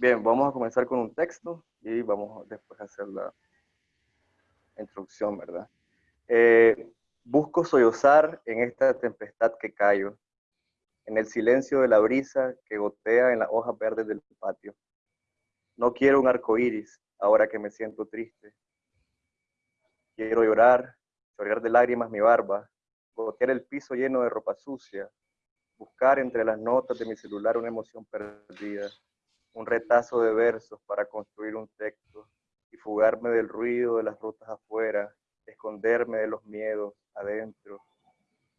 Bien, vamos a comenzar con un texto y vamos después a hacer la introducción, ¿verdad? Eh, busco sollozar en esta tempestad que callo, en el silencio de la brisa que gotea en las hojas verdes del patio. No quiero un arco iris ahora que me siento triste. Quiero llorar, llorar de lágrimas mi barba, gotear el piso lleno de ropa sucia, buscar entre las notas de mi celular una emoción perdida, un retazo de versos para construir un texto y fugarme del ruido de las rutas afuera, esconderme de los miedos adentro,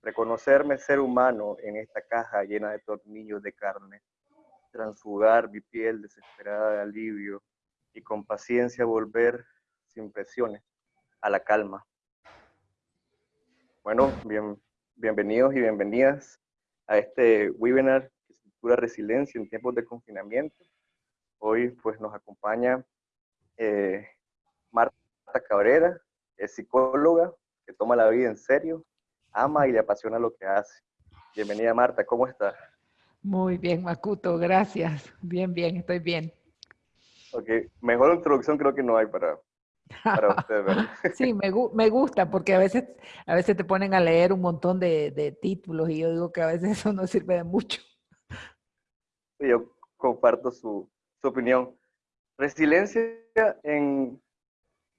reconocerme ser humano en esta caja llena de tornillos de carne, transfugar mi piel desesperada de alivio y con paciencia volver sin presiones a la calma. Bueno, bien, bienvenidos y bienvenidas a este webinar que estructura resiliencia en tiempos de confinamiento. Hoy pues nos acompaña eh, Marta Cabrera, es psicóloga que toma la vida en serio, ama y le apasiona lo que hace. Bienvenida Marta, ¿cómo estás? Muy bien, Makuto, gracias. Bien, bien, estoy bien. Ok, mejor introducción creo que no hay para, para usted, ¿verdad? sí, me, me, gusta porque a veces, a veces te ponen a leer un montón de, de títulos y yo digo que a veces eso no sirve de mucho. Sí, yo comparto su, su opinión. Resiliencia en,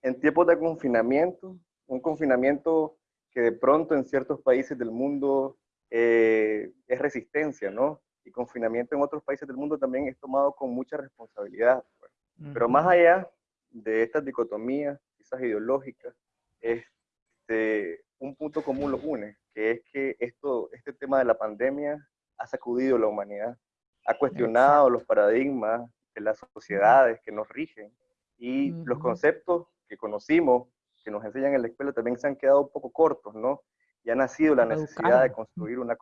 en tiempos de confinamiento, un confinamiento que de pronto en ciertos países del mundo eh, es resistencia, ¿no? Y confinamiento en otros países del mundo también es tomado con mucha responsabilidad. Pues. Pero más allá de estas dicotomías, quizás ideológicas, este, un punto común los une, que es que esto, este tema de la pandemia ha sacudido la humanidad, ha cuestionado los paradigmas de las sociedades que nos rigen y los conceptos que conocimos, que nos enseñan en la escuela, también se han quedado un poco cortos, ¿no? Y ha nacido la necesidad de construir una,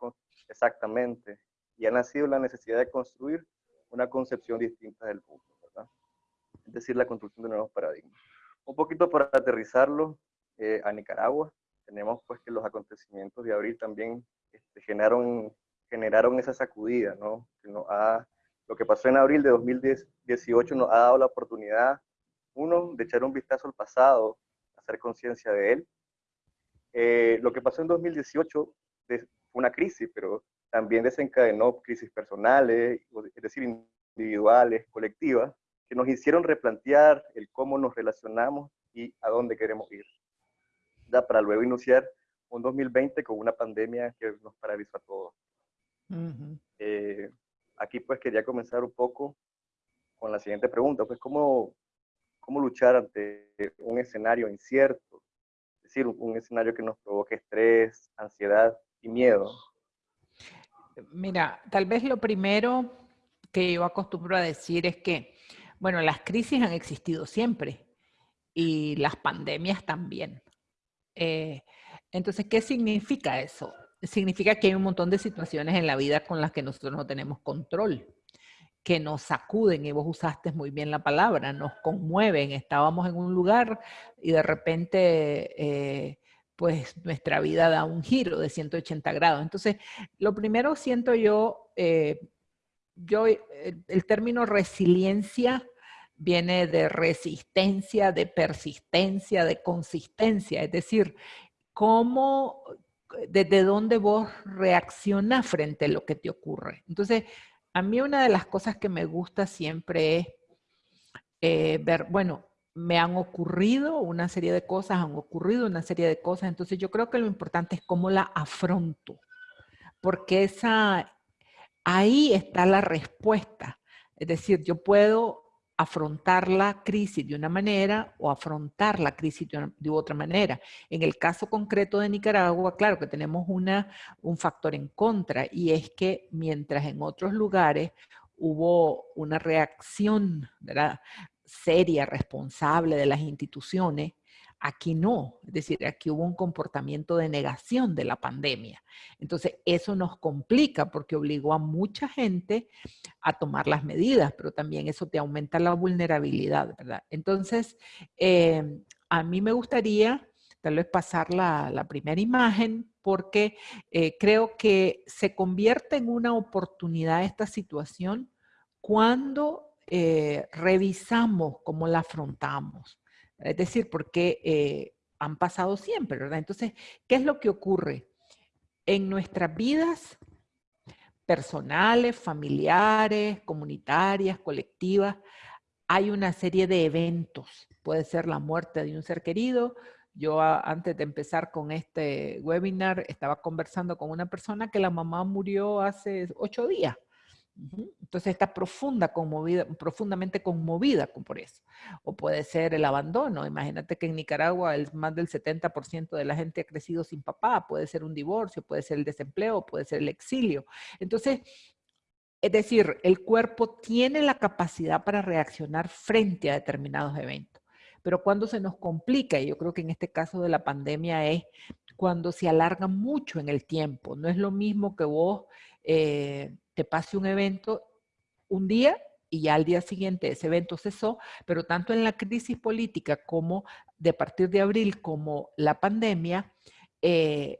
exactamente, y ha nacido la necesidad de construir una concepción distinta del mundo es decir, la construcción de nuevos paradigmas. Un poquito para aterrizarlo eh, a Nicaragua, tenemos pues que los acontecimientos de abril también este, generaron, generaron esa sacudida, ¿no? Que lo que pasó en abril de 2018 nos ha dado la oportunidad, uno, de echar un vistazo al pasado, hacer conciencia de él. Eh, lo que pasó en 2018 fue una crisis, pero también desencadenó crisis personales, es decir, individuales, colectivas, que nos hicieron replantear el cómo nos relacionamos y a dónde queremos ir. Ya para luego iniciar un 2020 con una pandemia que nos paralizó a todos. Eh, aquí pues quería comenzar un poco con la siguiente pregunta, pues cómo, cómo luchar ante un escenario incierto, es decir, un, escenario que nos provoque estrés, ansiedad y miedo. Mira, tal vez lo primero que yo acostumbro a decir es que bueno, las crisis han existido siempre y las pandemias también. Eh, entonces, ¿qué significa eso? Significa que hay un montón de situaciones en la vida con las que nosotros no tenemos control, que nos sacuden, y vos usaste muy bien la palabra, nos conmueven. Estábamos en un lugar y de repente, eh, pues nuestra vida da un giro de 180 grados. Entonces, lo primero siento yo, eh, yo, el, término resiliencia viene de resistencia, de persistencia, de consistencia, es decir, cómo, desde dónde vos reaccionas frente a lo que te ocurre. Entonces, a mí una de las cosas que me gusta siempre es eh, ver, bueno, me han ocurrido una serie de cosas, han ocurrido una serie de cosas, entonces yo creo que lo importante es cómo la afronto, porque esa, ahí está la respuesta. Es decir, yo puedo afrontar la crisis de una manera o afrontar la crisis de, otra manera. En el caso concreto de Nicaragua, claro que tenemos una, un factor en contra y es que mientras en otros lugares hubo una reacción seria, responsable de las instituciones, Aquí no, es decir, aquí hubo un comportamiento de negación de la pandemia. Entonces, eso nos complica porque obligó a mucha gente a tomar las medidas, pero también eso te aumenta la vulnerabilidad, ¿verdad? Entonces, eh, a mí me gustaría tal vez pasar la, primera imagen porque eh, creo que se convierte en una oportunidad esta situación cuando eh, revisamos cómo la afrontamos. Es decir, porque eh, han pasado siempre, ¿verdad? Entonces, ¿qué es lo que ocurre? En nuestras vidas personales, familiares, comunitarias, colectivas, hay una serie de eventos. Puede ser la muerte de un ser querido. Yo antes de empezar con este webinar estaba conversando con una persona que la mamá murió hace ocho días. Entonces está profunda, conmovida, profundamente conmovida por eso. O puede ser el abandono. Imagínate que en Nicaragua el, más del 70% de la gente ha crecido sin papá. Puede ser un divorcio, puede ser el desempleo, puede ser el exilio. Entonces, es decir, el cuerpo tiene la capacidad para reaccionar frente a determinados eventos. Pero cuando se nos complica, y yo creo que en este caso de la pandemia es cuando se alarga mucho en el tiempo. No es lo mismo que vos... Eh, pase un evento un día y ya al día siguiente ese evento cesó, pero tanto en la crisis política como de partir de abril como la pandemia, eh,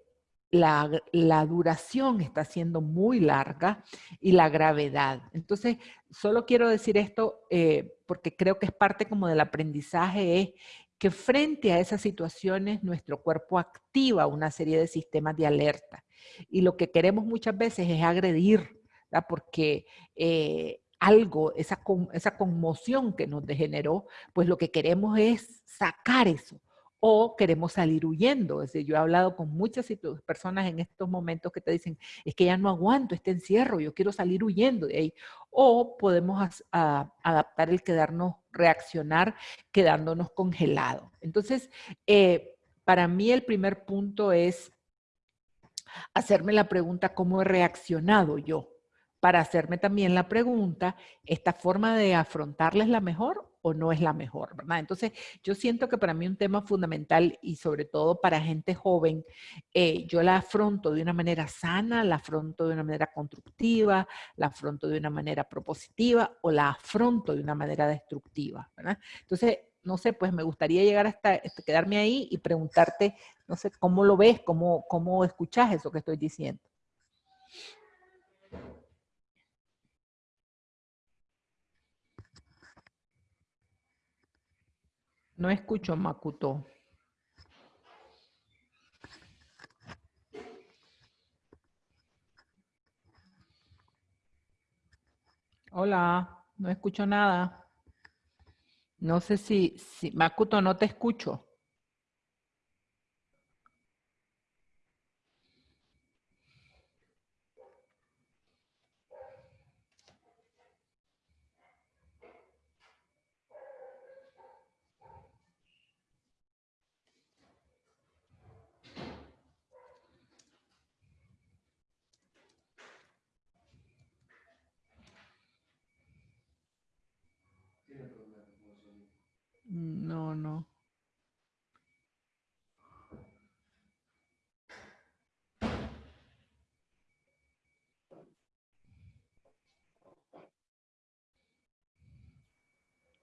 la, duración está siendo muy larga y la gravedad. Entonces, solo quiero decir esto eh, porque creo que es parte como del aprendizaje, es que frente a esas situaciones nuestro cuerpo activa una serie de sistemas de alerta. Y lo que queremos muchas veces es agredir porque eh, algo, esa, esa conmoción que nos degeneró, pues lo que queremos es sacar eso o queremos salir huyendo. Es decir, yo he hablado con muchas personas en estos momentos que te dicen, es que ya no aguanto este encierro, yo quiero salir huyendo de ahí. O podemos adaptar el quedarnos, reaccionar quedándonos congelados. Entonces, eh, para mí el primer punto es hacerme la pregunta, ¿cómo he reaccionado yo? Para hacerme también la pregunta, ¿esta forma de afrontarla es la mejor o no es la mejor? ¿verdad? Entonces, yo siento que para mí un tema fundamental y sobre todo para gente joven, eh, yo la afronto de una manera sana, la afronto de una manera constructiva, la afronto de una manera propositiva o la afronto de una manera destructiva. Entonces, no sé, pues me gustaría llegar hasta, este, quedarme ahí y preguntarte, no sé, ¿cómo lo ves? ¿Cómo, cómo escuchas eso que estoy diciendo? No escucho Makuto. Hola, no escucho nada. No sé si, si Makuto, no te escucho. No, no.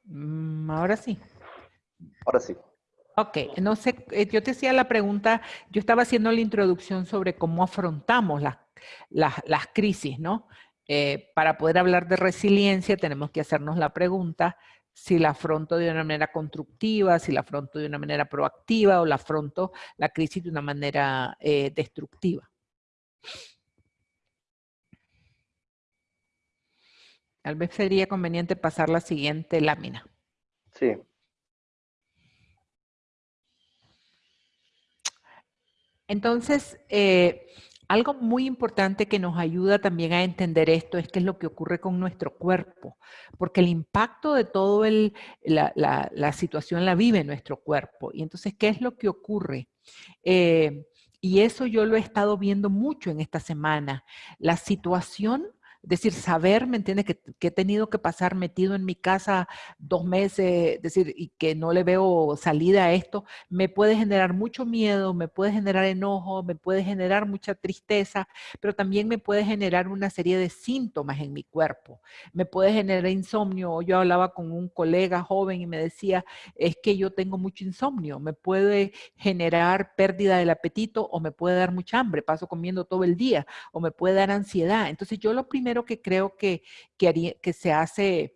Mm, ahora sí. Ahora sí. Ok, no sé, eh, yo te hacía la pregunta, yo estaba haciendo la introducción sobre cómo afrontamos las, las, crisis, ¿no? Eh, para poder hablar de resiliencia tenemos que hacernos la pregunta, si la afronto de una manera constructiva, si la afronto de una manera proactiva o la afronto la crisis de una manera eh, destructiva. Tal vez sería conveniente pasar la siguiente lámina. Sí. Entonces, eh, algo muy importante que nos ayuda también a entender esto es qué es lo que ocurre con nuestro cuerpo, porque el impacto de toda la, situación la vive nuestro cuerpo. Y entonces, ¿qué es lo que ocurre? Eh, y eso yo lo he estado viendo mucho en esta semana. La situación decir, saber, ¿me entiendes? Que, he tenido que pasar metido en mi casa dos meses, decir, y que no le veo salida a esto, me puede generar mucho miedo, me puede generar enojo, me puede generar mucha tristeza, pero también me puede generar una serie de síntomas en mi cuerpo. Me puede generar insomnio. Yo hablaba con un colega joven y me decía, es que yo tengo mucho insomnio, me puede generar pérdida del apetito o me puede dar mucha hambre, paso comiendo todo el día, o me puede dar ansiedad. Entonces yo lo primero que creo que, que, se hace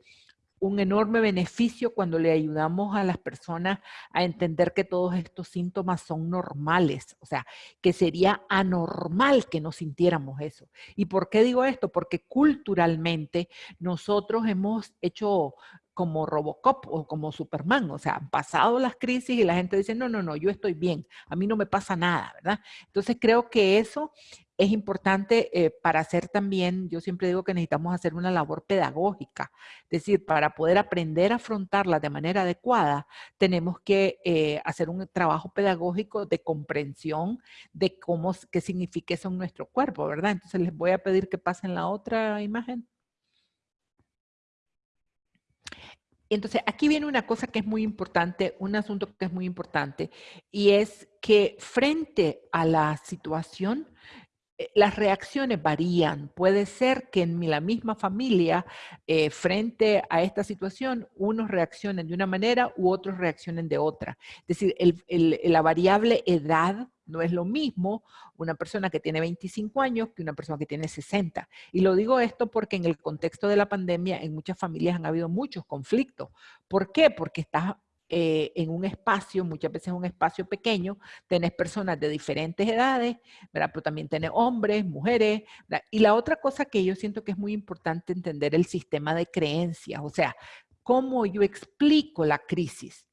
un enorme beneficio cuando le ayudamos a las personas a entender que todos estos síntomas son normales, o sea, que sería anormal que no sintiéramos eso. ¿Y por qué digo esto? Porque culturalmente nosotros hemos hecho como Robocop o como Superman, o sea, han pasado las crisis y la gente dice, no, no, no, yo estoy bien, a mí no me pasa nada, ¿verdad? Entonces creo que eso es importante eh, para hacer también, yo siempre digo que necesitamos hacer una labor pedagógica, es decir, para poder aprender a afrontarla de manera adecuada, tenemos que eh, hacer un trabajo pedagógico de comprensión de cómo, qué significa eso en nuestro cuerpo, ¿verdad? Entonces les voy a pedir que pasen la otra imagen. Entonces, aquí viene una cosa que es muy importante, un asunto que es muy importante, y es que frente a la situación, las reacciones varían. Puede ser que en la misma familia, eh, frente a esta situación, unos reaccionen de una manera u otros reaccionen de otra. Es decir, la variable edad no es lo mismo una persona que tiene 25 años que una persona que tiene 60. Y lo digo esto porque en el contexto de la pandemia en muchas familias han habido muchos conflictos. ¿Por qué? Porque estás eh, en un espacio, muchas veces un espacio pequeño, tenés personas de diferentes edades, ¿verdad? pero también tenés hombres, mujeres. Y la otra cosa que yo siento que es muy importante entender el sistema de creencias, o sea, cómo yo explico la crisis.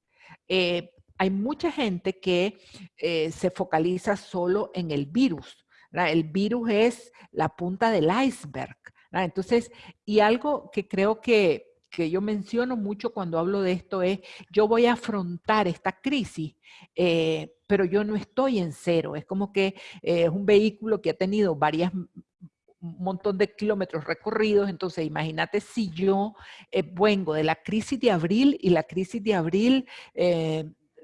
Eh, hay mucha gente que eh, se focaliza solo en el virus. El virus es la punta del iceberg. Entonces, y algo que creo que que yo menciono mucho cuando hablo de esto es, yo voy a afrontar esta crisis, eh, pero yo no estoy en cero. Es como que eh, es un vehículo que ha tenido varias un montón de kilómetros recorridos, entonces imagínate si yo eh, vengo de la crisis de abril y la crisis de abril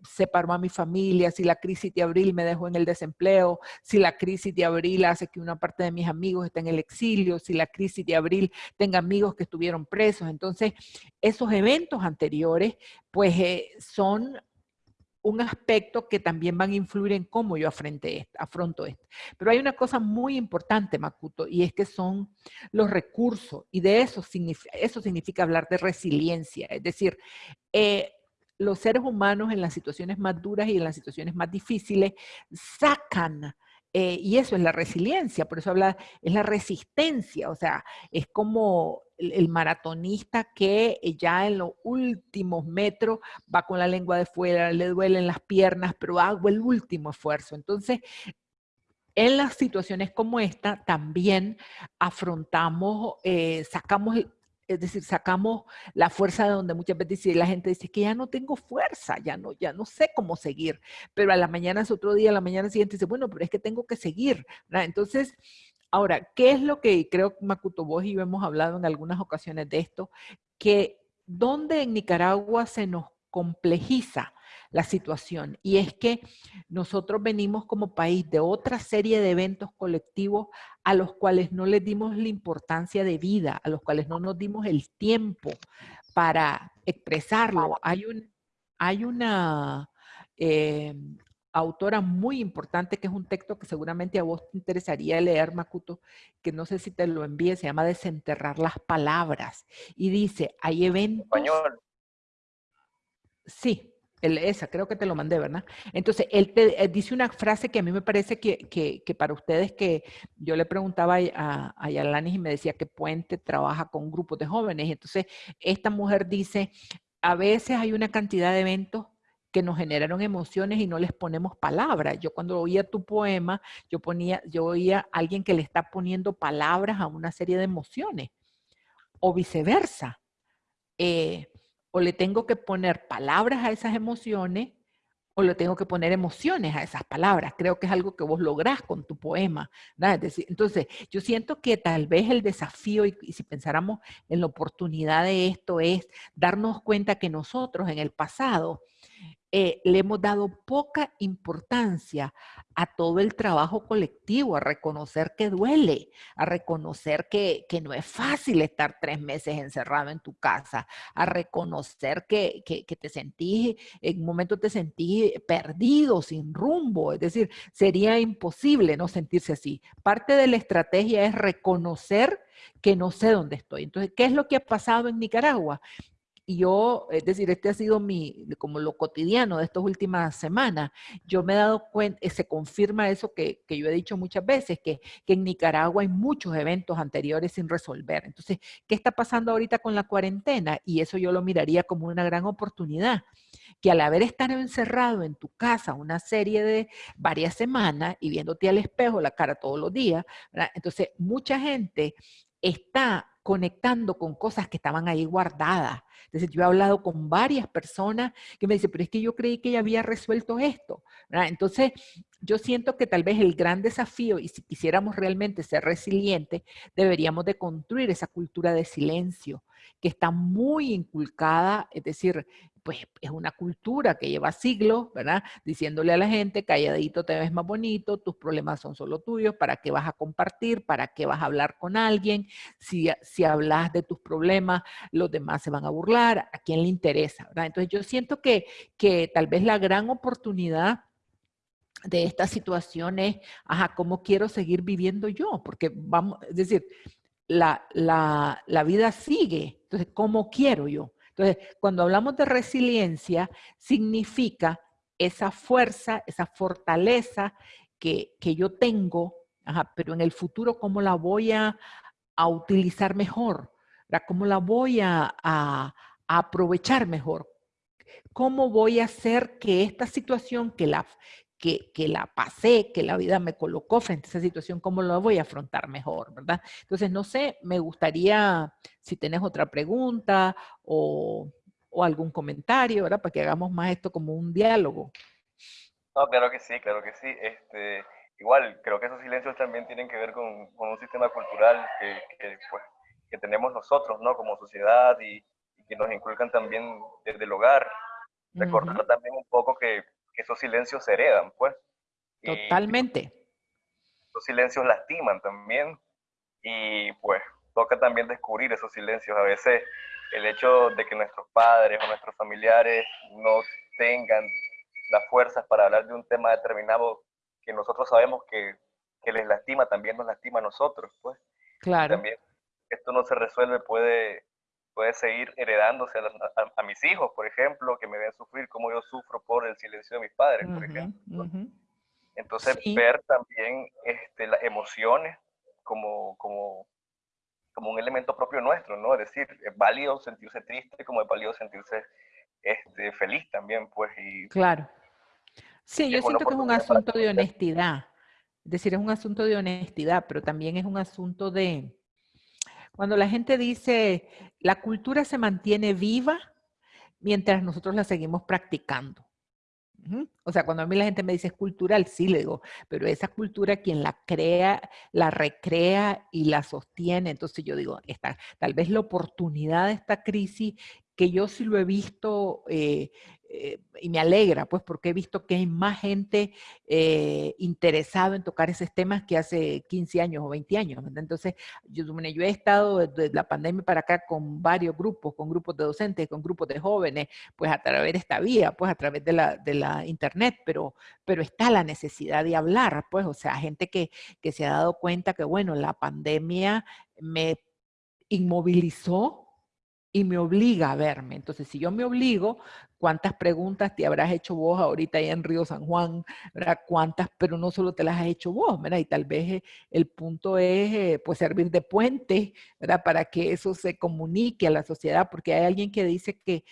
separó a mi familia, si la crisis de abril me dejó en el desempleo, si la crisis de abril hace que una parte de mis amigos esté en el exilio, si la crisis de abril tenga amigos que estuvieron presos. Entonces, esos eventos anteriores, pues eh, son un aspecto que también van a influir en cómo yo afronte afronto esto. Pero hay una cosa muy importante, Makuto, y es que son los recursos, y de eso significa, eso significa hablar de resiliencia, es decir, eh, los seres humanos en las situaciones más duras y en las situaciones más difíciles sacan, eh, y eso es la resiliencia, por eso habla, es la resistencia, o sea, es como el, maratonista que ya en los últimos metros va con la lengua de fuera, le duelen las piernas, pero hago el último esfuerzo. Entonces, en las situaciones como esta también afrontamos, eh, sacamos es decir, sacamos la fuerza de donde muchas veces la gente dice que ya no tengo fuerza, ya no, ya no sé cómo seguir, pero a la mañana es otro día, a la mañana siguiente dice, bueno, pero es que tengo que seguir. Entonces, ahora, ¿qué es lo que creo que Makuto vos y yo hemos hablado en algunas ocasiones de esto? Que donde en Nicaragua se nos complejiza la situación. Y es que nosotros venimos como país de otra serie de eventos colectivos a los cuales no les dimos la importancia de vida, a los cuales no nos dimos el tiempo para expresarlo. Hay, un, hay una eh, autora muy importante que es un texto que seguramente a vos te interesaría leer, Makuto, que no sé si te lo envíe, se llama Desenterrar las Palabras. Y dice, hay eventos... Español. Sí, esa, creo que te lo mandé, ¿verdad? Entonces, él te eh, dice una frase que a mí me parece que, que, para ustedes que yo le preguntaba a, a Yalanis y me decía que Puente trabaja con grupos de jóvenes. Entonces, esta mujer dice, a veces hay una cantidad de eventos que nos generaron emociones y no les ponemos palabras. Yo cuando oía tu poema, yo ponía, yo oía a alguien que le está poniendo palabras a una serie de emociones. O viceversa. Eh, o le tengo que poner palabras a esas emociones o le tengo que poner emociones a esas palabras. Creo que es algo que vos lográs con tu poema. entonces, yo siento que tal vez el desafío, y, si pensáramos en la oportunidad de esto, es darnos cuenta que nosotros en el pasado eh, le hemos dado poca importancia a todo el trabajo colectivo, a reconocer que duele, a reconocer que, no es fácil estar tres meses encerrado en tu casa, a reconocer que, te sentís, en un momento te sentís perdido, sin rumbo, es decir, sería imposible no sentirse así. Parte de la estrategia es reconocer que no sé dónde estoy. Entonces, ¿qué es lo que ha pasado en Nicaragua? Y yo, es decir, este ha sido mi, como lo cotidiano de estas últimas semanas. Yo me he dado cuenta, eh, se confirma eso que, que yo he dicho muchas veces, que, que, en Nicaragua hay muchos eventos anteriores sin resolver. Entonces, ¿qué está pasando ahorita con la cuarentena? Y eso yo lo miraría como una gran oportunidad, que al haber estado encerrado en tu casa una serie de varias semanas y viéndote al espejo la cara todos los días, entonces mucha gente está conectando con cosas que estaban ahí guardadas. Entonces, yo he hablado con varias personas que me dicen, pero es que yo creí que ya había resuelto esto. Entonces, yo siento que tal vez el gran desafío, y si quisiéramos realmente ser resilientes, deberíamos de construir esa cultura de silencio que está muy inculcada, es decir, pues es una cultura que lleva siglos, ¿verdad? Diciéndole a la gente, calladito te ves más bonito, tus problemas son solo tuyos, ¿para qué vas a compartir? ¿Para qué vas a hablar con alguien? Si, si hablas de tus problemas, los demás se van a burlar, ¿a quién le interesa? ¿verdad? Entonces yo siento que, que tal vez la gran oportunidad de esta situación es, ajá, ¿cómo quiero seguir viviendo yo? Porque vamos, es decir, la, la, la vida sigue, entonces, ¿cómo quiero yo? Entonces, cuando hablamos de resiliencia, significa esa fuerza, esa fortaleza que, yo tengo, pero en el futuro, ¿cómo la voy a, utilizar mejor? ¿Cómo la voy a, a, aprovechar mejor? ¿Cómo voy a hacer que esta situación que la, que, la pasé, que la vida me colocó frente a esa situación, cómo lo voy a afrontar mejor, ¿verdad? Entonces, no sé, me gustaría, si tenés otra pregunta o, o algún comentario, ¿verdad? Para que hagamos más esto como un diálogo. No, claro que sí, claro que sí. Este, igual, creo que esos silencios también tienen que ver con, con un sistema cultural que, que, pues, que, tenemos nosotros, ¿no? Como sociedad y, que nos inculcan también desde el hogar. Recordar también un poco que que esos silencios se heredan, pues. Totalmente. Esos silencios lastiman también y pues toca también descubrir esos silencios. A veces el hecho de que nuestros padres o nuestros familiares no tengan las fuerzas para hablar de un tema determinado que nosotros sabemos que, que les lastima, también nos lastima a nosotros, pues. Claro. También esto no se resuelve puede puede seguir heredándose a, mis hijos, por ejemplo, que me ven sufrir como yo sufro por el silencio de mis padres, por ejemplo. Entonces, ver también este, las emociones como, como, como un elemento propio nuestro, ¿no? Es decir, es válido sentirse triste como es válido sentirse este, feliz también, pues. Y, claro. Sí, yo siento que es un asunto de honestidad. Es decir, es un asunto de honestidad, pero también es un asunto de, cuando la gente dice, la cultura se mantiene viva mientras nosotros la seguimos practicando. O sea, cuando a mí la gente me dice es cultural, sí le digo, pero esa cultura quien la crea, la recrea y la sostiene. Entonces yo digo, esta, tal vez la oportunidad de esta crisis, que yo sí lo he visto eh, eh, y me alegra, pues, porque he visto que hay más gente eh, interesada en tocar esos temas que hace 15 años o 20 años. Entonces, yo, he estado desde la pandemia para acá con varios grupos, con grupos de docentes, con grupos de jóvenes, pues a través de esta vía, pues a través de la, de la internet, pero, pero está la necesidad de hablar, pues, o sea, gente que, que se ha dado cuenta que, bueno, la pandemia me inmovilizó y me obliga a verme. Entonces, si yo me obligo, ¿cuántas preguntas te habrás hecho vos ahorita ahí en Río San Juan? ¿Cuántas? Pero no solo te las has hecho vos, ¿verdad? Y tal vez eh, el punto es, eh, pues, servir de puente, ¿verdad? Para que eso se comunique a la sociedad, porque hay alguien que dice que,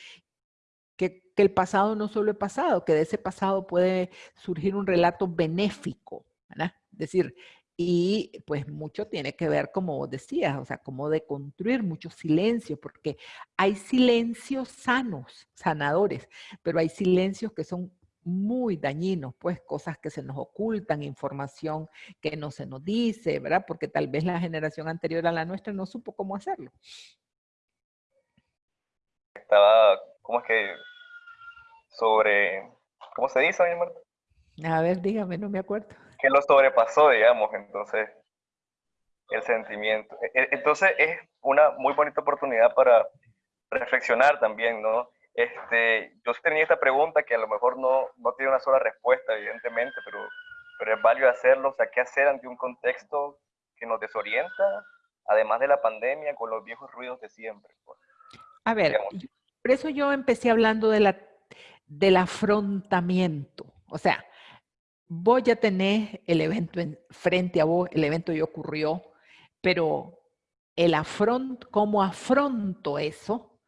que, que el pasado no solo es pasado, que de ese pasado puede surgir un relato benéfico, ¿verdad? Es decir, y pues mucho tiene que ver, como vos decías, o sea, como de construir mucho silencio, porque hay silencios sanos, sanadores, pero hay silencios que son muy dañinos, pues cosas que se nos ocultan, información que no se nos dice, ¿verdad? Porque tal vez la generación anterior a la nuestra no supo cómo hacerlo. Estaba, ¿cómo es que? Sobre, ¿cómo se dice, mi? A ver, dígame, no me acuerdo que lo sobrepasó, digamos, entonces, el sentimiento. E, e, entonces es una muy bonita oportunidad para reflexionar también, ¿no? Este, yo tenía esta pregunta que a lo mejor no, no tiene una sola respuesta, evidentemente, pero, pero es válido hacerlo, o sea, ¿qué hacer ante un contexto que nos desorienta, además de la pandemia, con los viejos ruidos de siempre? Pues? A ver, por eso yo empecé hablando de la, del afrontamiento. O sea, vos ya tenés el evento en, frente a vos, el evento ya ocurrió, pero el afront, cómo afronto eso,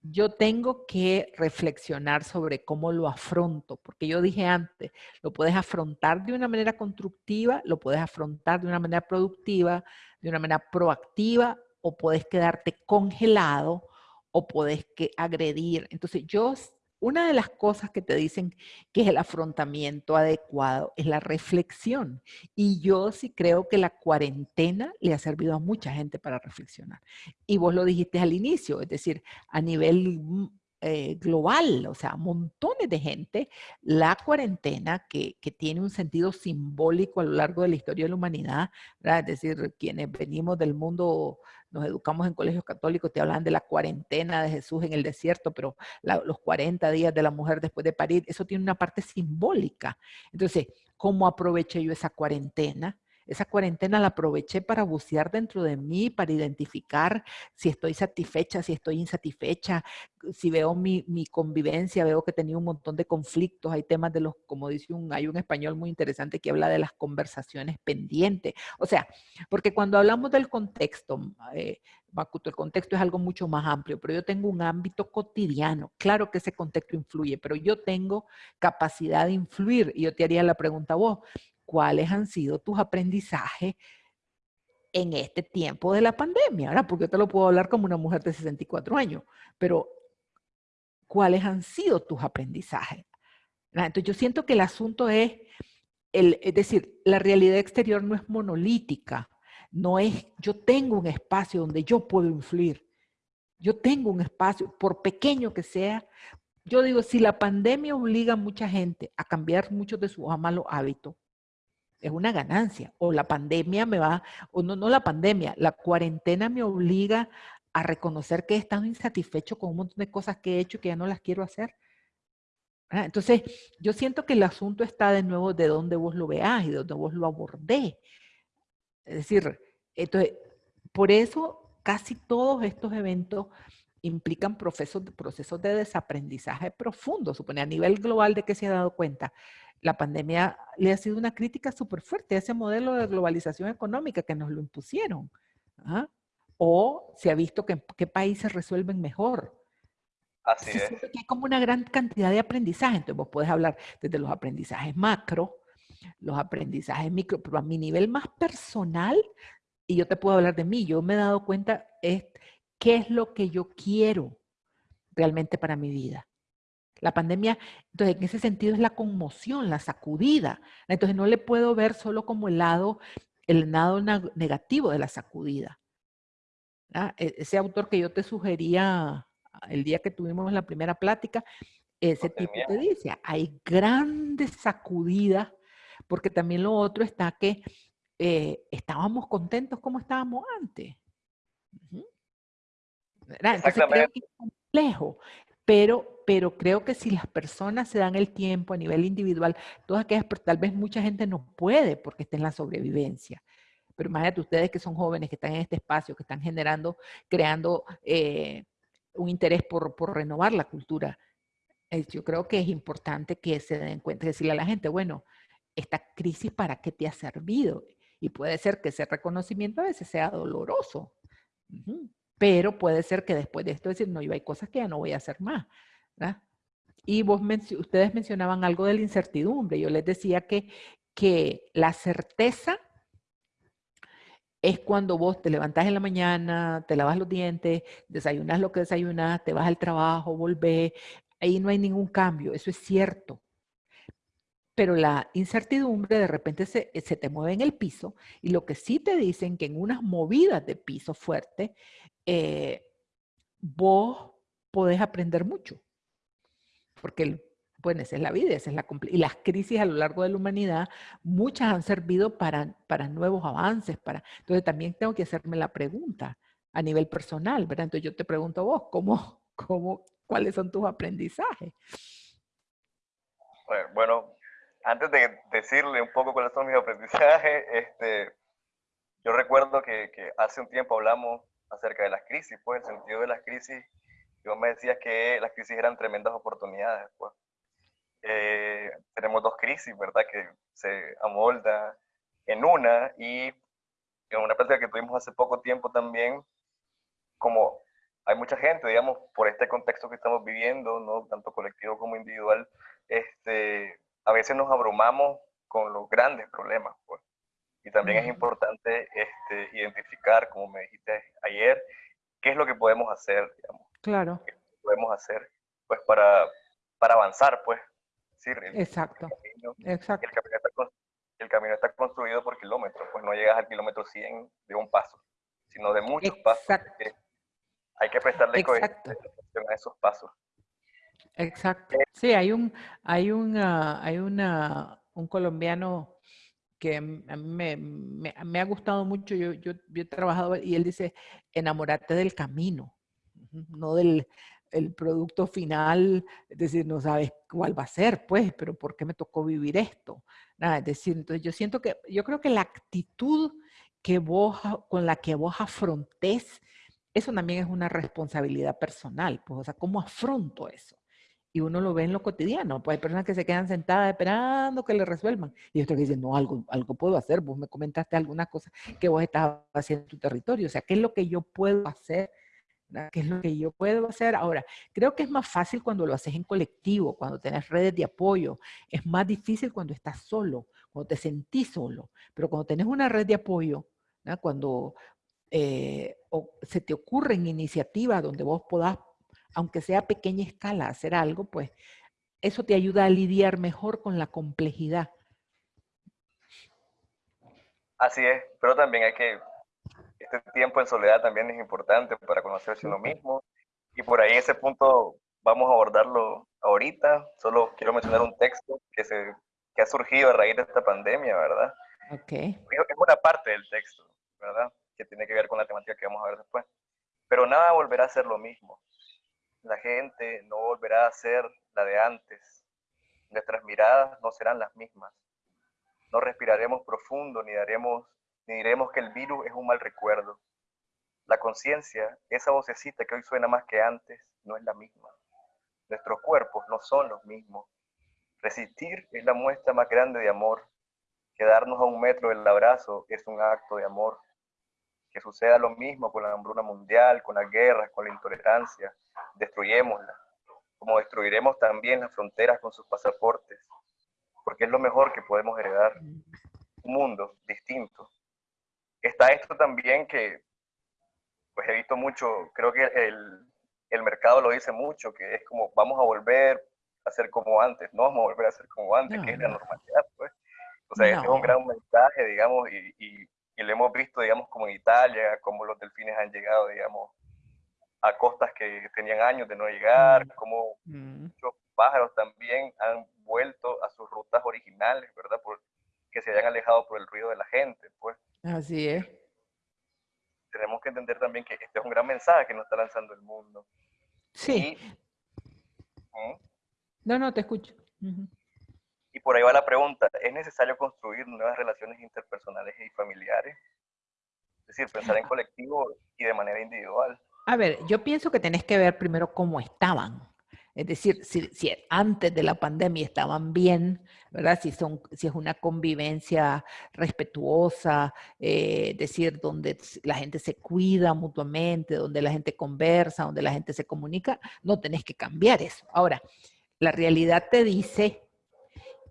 yo tengo que reflexionar sobre cómo lo afronto, porque yo dije antes, lo puedes afrontar de una manera constructiva, lo puedes afrontar de una manera productiva, de una manera proactiva, o puedes quedarte congelado, o puedes que agredir. Entonces yo una de las cosas que te dicen que es el afrontamiento adecuado es la reflexión. Y yo sí creo que la cuarentena le ha servido a mucha gente para reflexionar. Y vos lo dijiste al inicio, es decir, a nivel mm, eh, global, o sea, montones de gente, la cuarentena que, que, tiene un sentido simbólico a lo largo de la historia de la humanidad, es decir, quienes venimos del mundo, nos educamos en colegios católicos, te hablan de la cuarentena de Jesús en el desierto, pero los 40 días de la mujer después de parir, eso tiene una parte simbólica. Entonces, ¿cómo aproveché yo esa cuarentena? Esa cuarentena la aproveché para bucear dentro de mí, para identificar si estoy satisfecha, si estoy insatisfecha, si veo mi, convivencia, veo que tenía un montón de conflictos, hay temas de los, como dice un, hay un español muy interesante que habla de las conversaciones pendientes. O sea, porque cuando hablamos del contexto, eh, el contexto es algo mucho más amplio, pero yo tengo un ámbito cotidiano. Claro que ese contexto influye, pero yo tengo capacidad de influir. Y yo te haría la pregunta a vos, cuáles han sido tus aprendizajes en este tiempo de la pandemia, ¿verdad? Porque yo te lo puedo hablar como una mujer de 64 años, pero ¿cuáles han sido tus aprendizajes? Entonces yo siento que el asunto es, el, es decir, la realidad exterior no es monolítica, no es, yo tengo un espacio donde yo puedo influir, yo tengo un espacio, por pequeño que sea, yo digo, si la pandemia obliga a mucha gente a cambiar muchos de sus malos hábitos, es una ganancia. O la pandemia me va, o no, no la pandemia, la cuarentena me obliga a reconocer que he estado insatisfecho con un montón de cosas que he hecho y que ya no las quiero hacer. Ah, entonces, yo siento que el asunto está de nuevo de donde vos lo veas y de donde vos lo abordé. Es decir, entonces, por eso casi todos estos eventos implican procesos, procesos de desaprendizaje profundo. Supone a nivel global de que se ha dado cuenta la pandemia le ha sido una crítica súper fuerte a ese modelo de globalización económica que nos lo impusieron. ¿ah? O se ha visto que qué países resuelven mejor. Así es. hay como una gran cantidad de aprendizaje. Entonces vos puedes hablar desde los aprendizajes macro, los aprendizajes micro, pero a mi nivel más personal, y yo te puedo hablar de mí, yo me he dado cuenta es qué es lo que yo quiero realmente para mi vida. La pandemia, entonces en ese sentido es la conmoción, la sacudida. Entonces no le puedo ver solo como el lado, el lado negativo de la sacudida. E, ese autor que yo te sugería el día que tuvimos la primera plática, ese tipo te dice, hay grandes sacudidas, porque también lo otro está que eh, estábamos contentos como estábamos antes. Entonces creo que es complejo. Pero, pero creo que si las personas se dan el tiempo a nivel individual, todas aquellas, tal vez mucha gente no puede porque está en la sobrevivencia. Pero imagínate ustedes que son jóvenes, que están en este espacio, que están generando, creando eh, un interés por, renovar la cultura. yo creo que es importante que se den cuenta, decirle a la gente, bueno, esta crisis para qué te ha servido. Y puede ser que ese reconocimiento a veces sea doloroso. Pero puede ser que después de esto decir, no, yo hay cosas que ya no voy a hacer más. Y vos ustedes mencionaban algo de la incertidumbre. Yo les decía que, que la certeza es cuando vos te levantás en la mañana, te lavas los dientes, desayunas lo que desayunas, te vas al trabajo, volvés, ahí no hay ningún cambio, eso es cierto. Pero la incertidumbre de repente se, se, te mueve en el piso y lo que sí te dicen que en unas movidas de piso fuerte eh, vos podés aprender mucho. Porque, bueno, esa es la vida, esa es la y las crisis a lo largo de la humanidad, muchas han servido para, para nuevos avances. Para, entonces también tengo que hacerme la pregunta a nivel personal, ¿verdad? Entonces yo te pregunto vos, ¿cómo, cómo, ¿cuáles son tus aprendizajes? Bueno, antes de decirle un poco cuáles son mis aprendizajes, este, yo recuerdo que, que hace un tiempo hablamos acerca de las crisis, pues el sentido de las crisis, y vos me decías que las crisis eran tremendas oportunidades. Pues. Eh, tenemos dos crisis, ¿verdad? Que se amolda en una y en una práctica que tuvimos hace poco tiempo también, como hay mucha gente, digamos, por este contexto que estamos viviendo, ¿no? tanto colectivo como individual, este, a veces nos abrumamos con los grandes problemas. Pues. Y también es importante este, identificar, como me dijiste ayer, qué es lo que podemos hacer, digamos. Claro. ¿Qué podemos hacer, pues, para, para avanzar, pues. Exacto. Exacto. El camino, está, el camino está construido por kilómetros, pues no llegas al kilómetro 100 de un paso, sino de muchos Exacto. pasos. Hay que prestarle atención a esos pasos. Exacto. Sí, hay un, hay una, hay una, un colombiano que a mí me, me, ha gustado mucho, yo, yo, he trabajado, y él dice, enamorate del camino, no del el producto final, es decir, no sabes cuál va a ser, pues, pero ¿por qué me tocó vivir esto? Nada, es decir, entonces yo siento que, yo creo que la actitud que vos, con la que vos afrontes, eso también es una responsabilidad personal, pues, o sea, ¿cómo afronto eso? Y uno lo ve en lo cotidiano. Pues hay personas que se quedan sentadas esperando que le resuelvan y otros que dicen, no, algo, algo puedo hacer. Vos me comentaste algunas cosas que vos estabas haciendo en tu territorio. O sea, ¿qué es lo que yo puedo hacer? ¿Qué es lo que yo puedo hacer? Ahora, creo que es más fácil cuando lo haces en colectivo, cuando tenés redes de apoyo. Es más difícil cuando estás solo, cuando te sentís solo. Pero cuando tenés una red de apoyo, cuando eh, se te ocurren iniciativas donde vos podás aunque sea a pequeña escala, hacer algo, pues eso te ayuda a lidiar mejor con la complejidad. Así es, pero también hay que, este tiempo en soledad también es importante para conocerse uno mismo. Y por ahí ese punto vamos a abordarlo ahorita. Solo quiero mencionar un texto que, se, que ha surgido a raíz de esta pandemia, ¿verdad? Ok. Es una parte del texto, ¿verdad? Que tiene que ver con la temática que vamos a ver después. Pero nada volverá a ser lo mismo la gente no volverá a ser la de antes. Nuestras miradas no serán las mismas. No respiraremos profundo ni daremos ni diremos que el virus es un mal recuerdo. La conciencia, esa vocecita que hoy suena más que antes, no es la misma. Nuestros cuerpos no son los mismos. Resistir es la muestra más grande de amor. Quedarnos a un metro del abrazo es un acto de amor que suceda lo mismo con la hambruna mundial, con las guerras, con la intolerancia, destruyémosla, como destruiremos también las fronteras con sus pasaportes, porque es lo mejor que podemos heredar, un mundo distinto. Está esto también que, pues he visto mucho, creo que el, el mercado lo dice mucho, que es como vamos a volver a ser como antes, no vamos a volver a ser como antes, que es la normalidad, pues. O sea, es un gran mensaje, digamos, y, y y lo hemos visto, digamos, como en Italia, como los delfines han llegado, digamos, a costas que tenían años de no llegar, mm. como mm. muchos pájaros también han vuelto a sus rutas originales, ¿verdad? Por, que se hayan alejado por el ruido de la gente, pues. Así es. Tenemos que entender también que este es un gran mensaje que nos está lanzando el mundo. Sí. ¿Mm? No, no, te escucho. Y por ahí va la pregunta, ¿es necesario construir nuevas relaciones interpersonales y familiares? Es decir, pensar en colectivo y de manera individual. A ver, yo pienso que tenés que ver primero cómo estaban. Es decir, si, antes de la pandemia estaban bien, ¿verdad? Si, son, si es una convivencia respetuosa, eh, decir, donde la gente se cuida mutuamente, donde la gente conversa, donde la gente se comunica, no tenés que cambiar eso. Ahora, la realidad te dice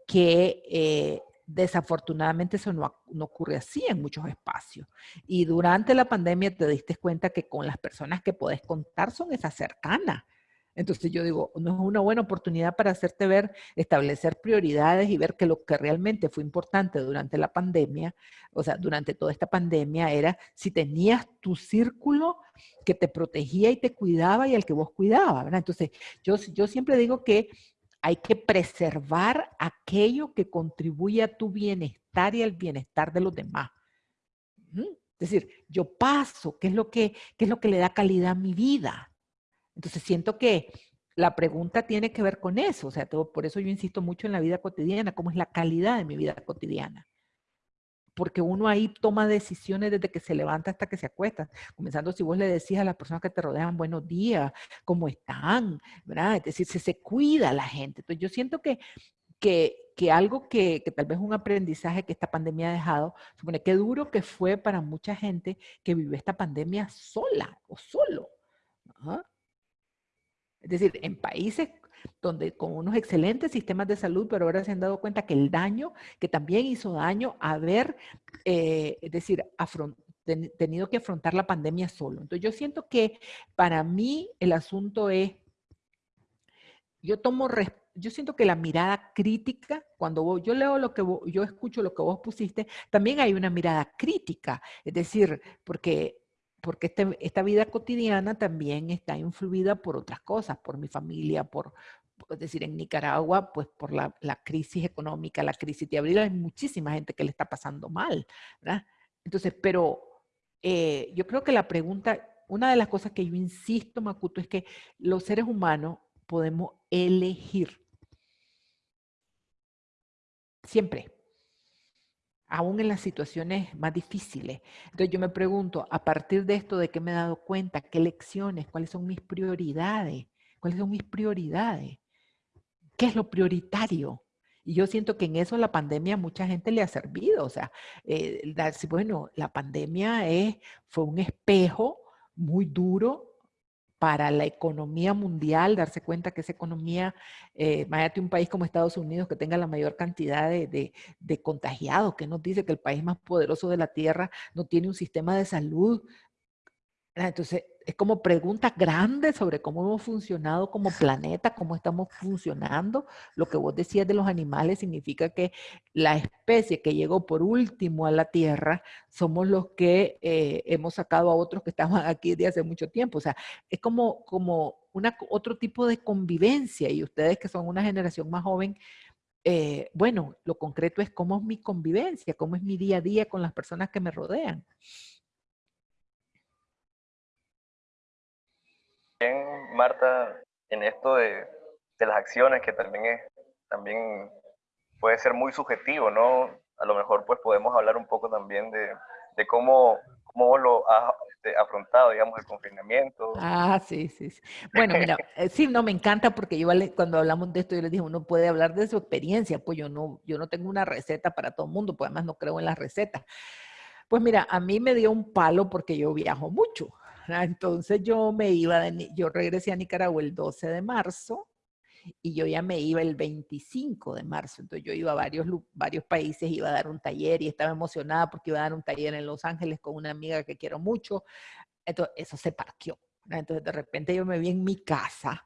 que eh, desafortunadamente eso no, ocurre así en muchos espacios. Y durante la pandemia te diste cuenta que con las personas que podés contar son esas cercanas. Entonces yo digo, no es una buena oportunidad para hacerte ver, establecer prioridades y ver que lo que realmente fue importante durante la pandemia, o sea, durante toda esta pandemia, era si tenías tu círculo que te protegía y te cuidaba y al que vos cuidabas, ¿verdad? Entonces yo, yo siempre digo que hay que preservar aquello que contribuye a tu bienestar y al bienestar de los demás. Es decir, yo paso, ¿qué es lo que, es lo que le da calidad a mi vida? Entonces siento que la pregunta tiene que ver con eso, o sea, por eso yo insisto mucho en la vida cotidiana, cómo es la calidad de mi vida cotidiana. Porque uno ahí toma decisiones desde que se levanta hasta que se acuesta. Comenzando si vos le decís a las personas que te rodean, buenos días, ¿cómo están? ¿verdad? Es decir, se, se cuida la gente. Entonces yo siento que, que, que algo que, que, tal vez un aprendizaje que esta pandemia ha dejado, supone que duro que fue para mucha gente que vivió esta pandemia sola o solo. Es decir, en países donde con unos excelentes sistemas de salud, pero ahora se han dado cuenta que el daño, que también hizo daño, haber, eh, es decir, tenido que afrontar la pandemia solo. Entonces yo siento que para mí el asunto es, yo tomo, yo siento que la mirada crítica, cuando yo leo lo que yo escucho lo que vos pusiste, también hay una mirada crítica, es decir, porque porque este, esta vida cotidiana también está influida por otras cosas, por mi familia, por, es decir, en Nicaragua, pues por la, crisis económica, la crisis de abril, hay muchísima gente que le está pasando mal, ¿verdad? Entonces, pero eh, yo creo que la pregunta, una de las cosas que yo insisto, Makuto, es que los seres humanos podemos elegir. Siempre aún en las situaciones más difíciles. Entonces yo me pregunto, a partir de esto, ¿de qué me he dado cuenta? ¿Qué lecciones? ¿Cuáles son mis prioridades? ¿Cuáles son mis prioridades? ¿Qué es lo prioritario? Y yo siento que en eso la pandemia a mucha gente le ha servido. O sea, eh, bueno, la pandemia es, fue un espejo muy duro para la economía mundial, darse cuenta que esa economía, eh, imagínate un país como Estados Unidos que tenga la mayor cantidad de, de contagiados, que nos dice que el país más poderoso de la Tierra no tiene un sistema de salud. Entonces, es como preguntas grandes sobre cómo hemos funcionado como planeta, cómo estamos funcionando. Lo que vos decías de los animales significa que la especie que llegó por último a la Tierra somos los que eh, hemos sacado a otros que estaban aquí de hace mucho tiempo. O sea, es como, como una, otro tipo de convivencia y ustedes que son una generación más joven, eh, bueno, lo concreto es cómo es mi convivencia, cómo es mi día a día con las personas que me rodean. Bien, Marta, en esto de, las acciones, que también es, también puede ser muy subjetivo, ¿no? A lo mejor pues podemos hablar un poco también de, cómo, cómo lo has este, afrontado, digamos, el confinamiento. Ah, sí, sí, sí. Bueno, mira, eh, sí, no, me encanta porque yo cuando hablamos de esto, yo les dije, uno puede hablar de su experiencia, pues yo no, yo no tengo una receta para todo el mundo, pues además no creo en las recetas. Pues mira, a mí me dio un palo porque yo viajo mucho. Entonces yo me iba, yo regresé a Nicaragua el 12 de marzo y yo ya me iba el 25 de marzo. Entonces yo iba a varios, varios países, iba a dar un taller y estaba emocionada porque iba a dar un taller en Los Ángeles con una amiga que quiero mucho. Entonces eso se parqueó. Entonces de repente yo me vi en mi casa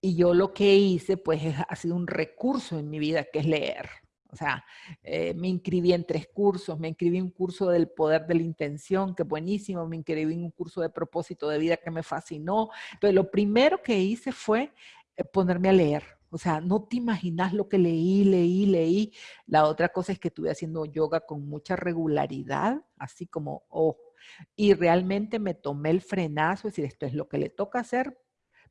y yo lo que hice pues ha sido un recurso en mi vida que es leer. O sea, eh, me inscribí en tres cursos, me inscribí en un curso del poder de la intención, que buenísimo, me inscribí en un curso de propósito de vida que me fascinó. Entonces, lo primero que hice fue eh, ponerme a leer. O sea, no te imaginas lo que leí, leí, leí. La otra cosa es que estuve haciendo yoga con mucha regularidad, así como, oh, y realmente me tomé el frenazo, es decir, esto es lo que le toca hacer,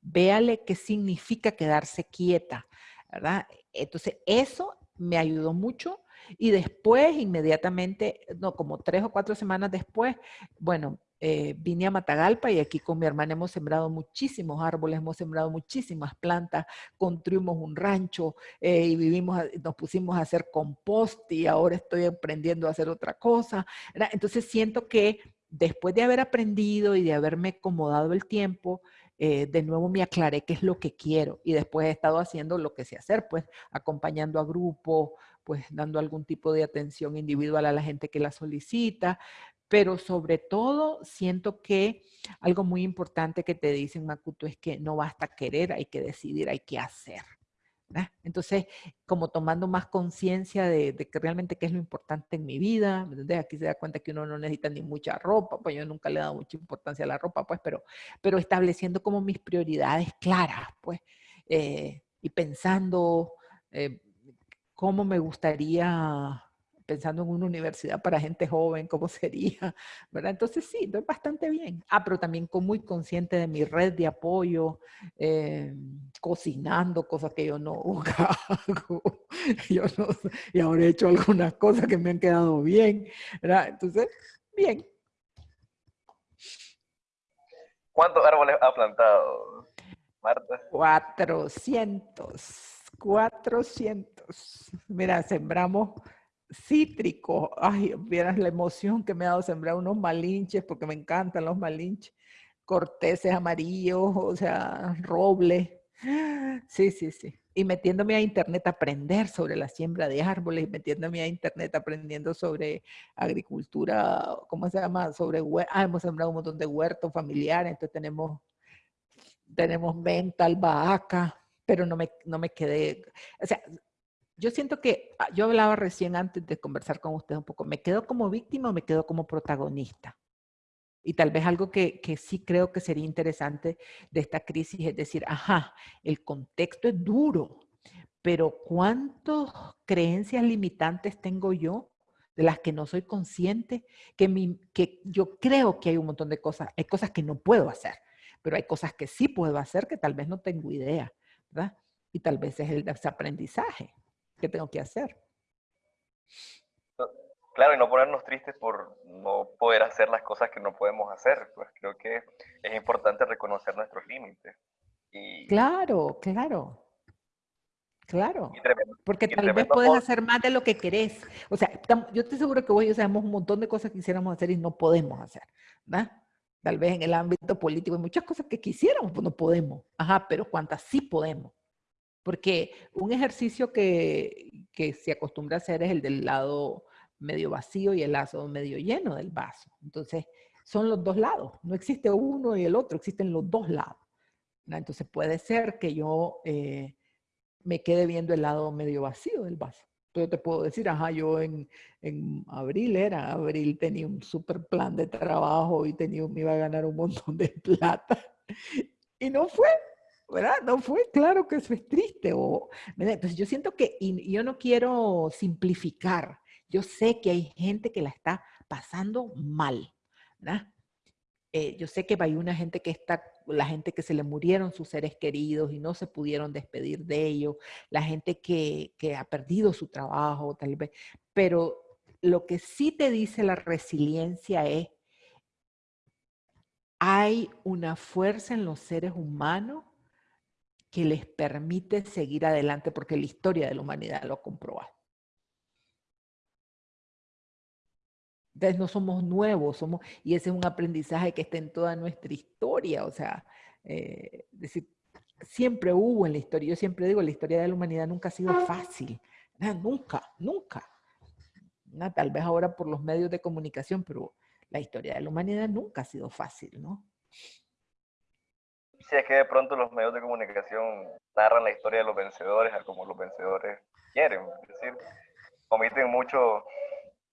véale qué significa quedarse quieta, ¿verdad? Entonces, eso me ayudó mucho. Y después, inmediatamente, no, como tres o cuatro semanas después, bueno, eh, vine a Matagalpa y aquí con mi hermana hemos sembrado muchísimos árboles, hemos sembrado muchísimas plantas, construimos un rancho eh, y vivimos, nos pusimos a hacer compost y ahora estoy aprendiendo a hacer otra cosa. Entonces siento que después de haber aprendido y de haberme acomodado el tiempo, eh, de nuevo me aclaré qué es lo que quiero y después he estado haciendo lo que sé hacer, pues acompañando a grupos, pues dando algún tipo de atención individual a la gente que la solicita, pero sobre todo siento que algo muy importante que te dicen, Makuto, es que no basta querer, hay que decidir, hay que hacer. Entonces, como tomando más conciencia de, que realmente qué es lo importante en mi vida, Aquí se da cuenta que uno no necesita ni mucha ropa, pues yo nunca le he dado mucha importancia a la ropa, pues, pero, pero estableciendo como mis prioridades claras, pues, eh, y pensando eh, cómo me gustaría pensando en una universidad para gente joven, cómo sería, ¿verdad? Entonces sí, estoy bastante bien. Ah, pero también como muy consciente de mi red de apoyo, eh, cocinando cosas que yo no hago. Yo no, y ahora he hecho algunas cosas que me han quedado bien, ¿verdad? Entonces, bien. ¿Cuántos árboles ha plantado, Marta? 400. 400. Mira, sembramos cítricos. Ay, vieras la emoción que me ha dado sembrar unos malinches, porque me encantan los malinches. Corteses amarillos, o sea, roble. Sí, sí, sí. Y metiéndome a internet a aprender sobre la siembra de árboles, metiéndome a internet aprendiendo sobre agricultura, ¿cómo se llama? Sobre, ah, hemos sembrado un montón de huertos familiares, entonces tenemos, tenemos menta, albahaca, pero no me, no me quedé, o sea, yo siento que, ah, yo hablaba recién antes de conversar con usted un poco, ¿me quedo como víctima o me quedo como protagonista? Y tal vez algo que, que, sí creo que sería interesante de esta crisis es decir, ajá, el contexto es duro, pero ¿cuántas creencias limitantes tengo yo de las que no soy consciente? Que, mi, que yo creo que hay un montón de cosas, hay cosas que no puedo hacer, pero hay cosas que sí puedo hacer que tal vez no tengo idea. ¿verdad? Y tal vez es el desaprendizaje que tengo que hacer. Claro, y no ponernos tristes por no poder hacer las cosas que no podemos hacer. Pues creo que es importante reconocer nuestros límites. Y... Claro, claro. Claro, porque tal vez puedes hacer más de lo que querés. O sea, yo estoy seguro que vos y yo sabemos un montón de cosas que quisiéramos hacer y no podemos hacer, ¿verdad? Tal vez en el ámbito político hay muchas cosas que quisiéramos, pues no podemos. Ajá, pero cuántas sí podemos. Porque un ejercicio que, se acostumbra a hacer es el del lado medio vacío y el lado medio lleno del vaso. Entonces, son los dos lados. No existe uno y el otro, existen los dos lados. Entonces, puede ser que yo eh, me quede viendo el lado medio vacío del vaso yo te puedo decir, ajá, yo en, en, abril era, abril tenía un super plan de trabajo y tenía, me iba a ganar un montón de plata. Y no fue, ¿verdad? No fue, claro que eso es triste. O, Entonces yo siento que, y yo no quiero simplificar, yo sé que hay gente que la está pasando mal. Eh, yo sé que hay una gente que está, la gente que se le murieron sus seres queridos y no se pudieron despedir de ellos, la gente que, que ha perdido su trabajo tal vez, pero lo que sí te dice la resiliencia es, hay una fuerza en los seres humanos que les permite seguir adelante porque la historia de la humanidad lo ha comprobado. Entonces no somos nuevos, somos, y ese es un aprendizaje que está en toda nuestra historia, o sea, eh, decir, siempre hubo en la historia, yo siempre digo, la historia de la humanidad nunca ha sido fácil, nunca, nunca. tal vez ahora por los medios de comunicación, pero la historia de la humanidad nunca ha sido fácil, ¿no? Sí, es que de pronto los medios de comunicación narran la historia de los vencedores a como los vencedores quieren, es decir, omiten mucho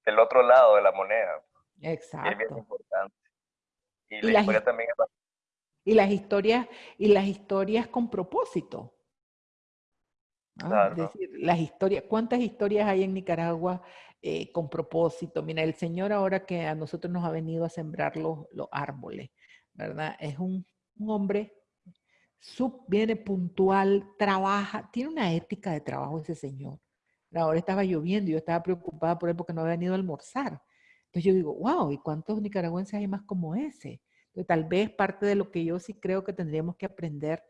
el otro lado de la moneda. Exacto. es bien importante. Y, la historia también es y las historias y las historias con propósito. Es decir, las historias, ¿cuántas historias hay en Nicaragua eh, con propósito? Mira, el Señor ahora que a nosotros nos ha venido a sembrar los, los árboles, ¿verdad? Es un, un hombre, sub, viene puntual, trabaja, tiene una ética de trabajo ese Señor. Ahora estaba lloviendo y yo estaba preocupada por él porque no había venido a almorzar. Entonces yo digo, wow, ¿y cuántos nicaragüenses hay más como ese? Entonces tal vez parte de lo que yo sí creo que tendríamos que aprender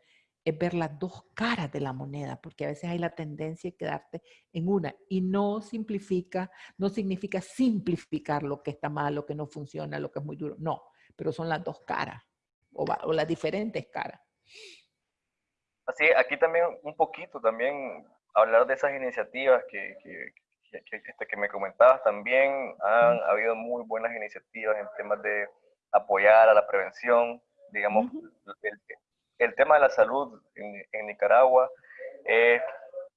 es ver las dos caras de la moneda, porque a veces hay la tendencia de quedarte en una y no simplifica, no significa simplificar lo que está mal, lo que no funciona, lo que es muy duro, no, pero son las dos caras o, o las diferentes caras. Así, aquí también un poquito, también hablar de esas iniciativas que, que, que, este, que me comentabas también. Han habido muy buenas iniciativas en temas de apoyar a la prevención. Digamos, el, el, tema de la salud en, en, Nicaragua es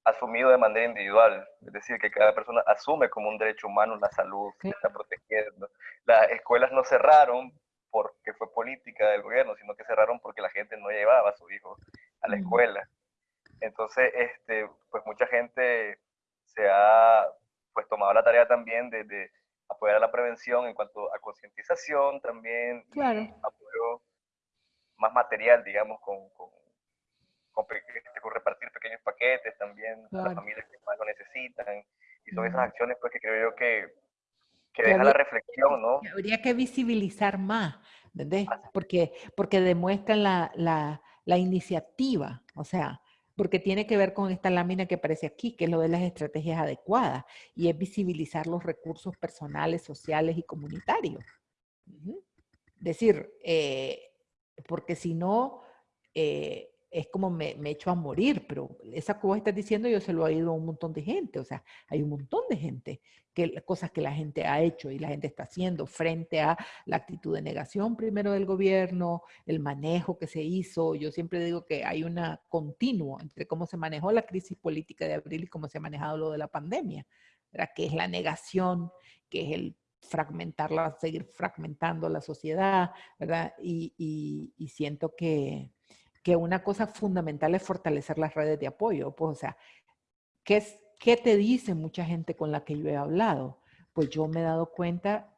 asumido de manera individual, es decir, que cada persona asume como un derecho humano la salud, que está protegiendo. Las escuelas no cerraron porque fue política del gobierno, sino que cerraron porque la gente no llevaba a su hijo a la escuela. Entonces, este, pues mucha gente se ha pues tomado la tarea también de, apoyar a la prevención en cuanto a concientización también, claro. apoyo más material, digamos, con, con, con, repartir pequeños paquetes también a las familias que más lo necesitan. Y son esas acciones pues que creo yo que, que, deja la reflexión, ¿no? Habría que visibilizar más, ¿entendés? Porque, porque demuestran la, la, la iniciativa, o sea, porque tiene que ver con esta lámina que aparece aquí, que es lo de las estrategias adecuadas, y es visibilizar los recursos personales, sociales y comunitarios. Es decir, eh, porque si no, eh, es como me, me, echo a morir, pero esa que vos estás diciendo yo se lo he oído a un montón de gente, o sea, hay un montón de gente, que cosas que la gente ha hecho y la gente está haciendo frente a la actitud de negación primero del gobierno, el manejo que se hizo, yo siempre digo que hay una continuo entre cómo se manejó la crisis política de abril y cómo se ha manejado lo de la pandemia, ¿verdad? que es la negación, que es el fragmentarla, seguir fragmentando la sociedad, ¿verdad? Y, y, y siento que, que una cosa fundamental es fortalecer las redes de apoyo. Pues, o sea, ¿qué, es, ¿qué te dice mucha gente con la que yo he hablado? Pues yo me he dado cuenta,